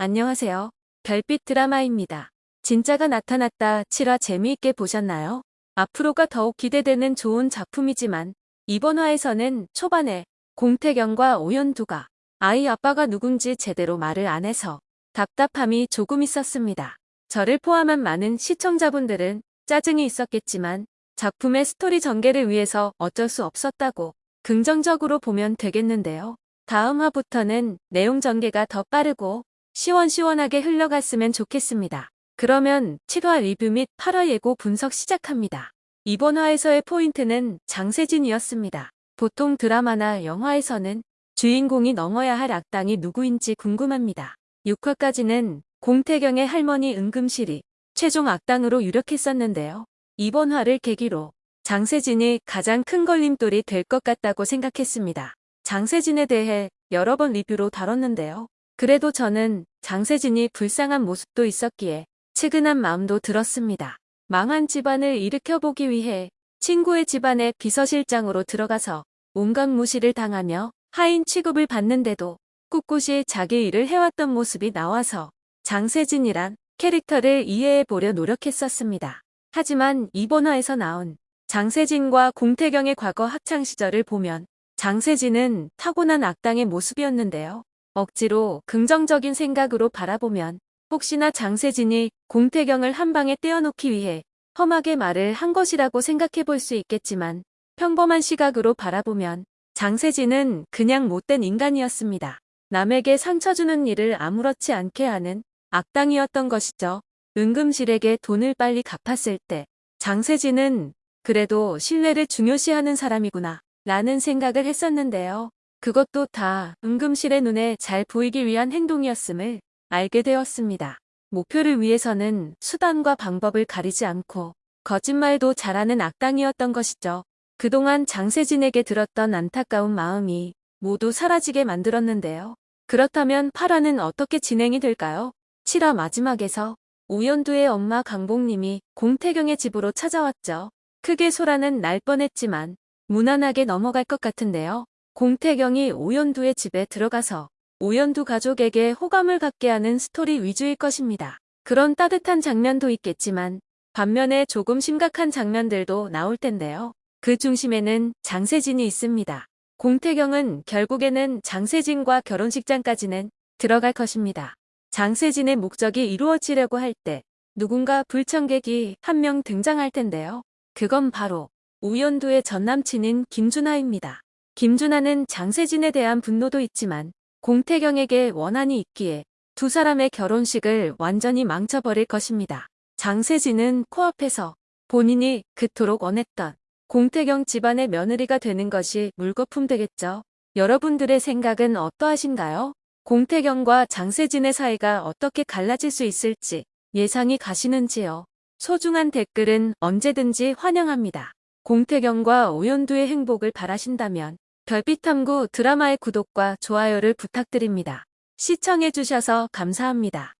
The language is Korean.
안녕하세요. 별빛 드라마입니다. 진짜가 나타났다 7화 재미있게 보셨나요? 앞으로가 더욱 기대되는 좋은 작품이지만 이번 화에서는 초반에 공태경과 오연두가 아이 아빠가 누군지 제대로 말을 안 해서 답답함이 조금 있었습니다. 저를 포함한 많은 시청자분들은 짜증이 있었겠지만 작품의 스토리 전개를 위해서 어쩔 수 없었다고 긍정적으로 보면 되겠는데요. 다음 화부터는 내용 전개가 더 빠르고 시원시원하게 흘러갔으면 좋겠습니다. 그러면 7화 리뷰 및 8화 예고 분석 시작합니다. 이번 화에서의 포인트는 장세진이었습니다. 보통 드라마나 영화에서는 주인공이 넘어야 할 악당이 누구인지 궁금합니다. 6화까지는 공태경의 할머니 은금실이 최종 악당으로 유력했었는데요. 이번 화를 계기로 장세진이 가장 큰 걸림돌이 될 것 같다고 생각했습니다. 장세진에 대해 여러 번 리뷰로 다뤘는데요. 그래도 저는 장세진이 불쌍한 모습도 있었기에 측은한 마음도 들었습니다. 망한 집안을 일으켜보기 위해 친구의 집안에 비서실장으로 들어가서 온갖 무시를 당하며 하인 취급을 받는데도 꿋꿋이 자기 일을 해왔던 모습이 나와서 장세진이란 캐릭터를 이해해보려 노력했었습니다. 하지만 이번 화에서 나온 장세진과 공태경의 과거 학창시절을 보면 장세진은 타고난 악당의 모습이었는데요. 억지로 긍정적인 생각으로 바라보면 혹시나 장세진이 공태경을 한 방에 떼어놓기 위해 험하게 말을 한 것이라고 생각해 볼 수 있겠지만 평범한 시각으로 바라보면 장세진은 그냥 못된 인간이었습니다. 남에게 상처 주는 일을 아무렇지 않게 하는 악당이었던 것이죠. 은금실에게 돈을 빨리 갚았을 때 장세진은 그래도 신뢰를 중요시하는 사람이구나 라는 생각을 했었는데요. 그것도 다 은금실의 눈에 잘 보이기 위한 행동이었음을 알게 되었습니다. 목표를 위해서는 수단과 방법을 가리지 않고 거짓말도 잘하는 악당이었던 것이죠. 그동안 장세진에게 들었던 안타까운 마음이 모두 사라지게 만들었는데요. 그렇다면 8화는 어떻게 진행이 될까요? 7화 마지막에서 오연두의 엄마 강복님이 공태경의 집으로 찾아왔죠. 크게 소라는 날 뻔했지만 무난하게 넘어갈 것 같은데요. 공태경이 오연두의 집에 들어가서 오연두 가족에게 호감을 갖게 하는 스토리 위주일 것입니다. 그런 따뜻한 장면도 있겠지만 반면에 조금 심각한 장면들도 나올 텐데요. 그 중심에는 장세진이 있습니다. 공태경은 결국에는 장세진과 결혼식장까지는 들어갈 것입니다. 장세진의 목적이 이루어지려고 할 때 누군가 불청객이 한 명 등장할 텐데요. 그건 바로 우연두의 전남친인 김준하입니다. 김준하는 장세진에 대한 분노도 있지만 공태경에게 원한이 있기에 두 사람의 결혼식을 완전히 망쳐버릴 것입니다. 장세진은 코앞에서 본인이 그토록 원했던 공태경 집안의 며느리가 되는 것이 물거품 되겠죠. 여러분들의 생각은 어떠하신가요? 공태경과 장세진의 사이가 어떻게 갈라질 수 있을지 예상이 가시는지요? 소중한 댓글은 언제든지 환영합니다. 공태경과 오연두의 행복을 바라신다면 별빛탐구 드라마의 구독과 좋아요를 부탁드립니다. 시청해주셔서 감사합니다.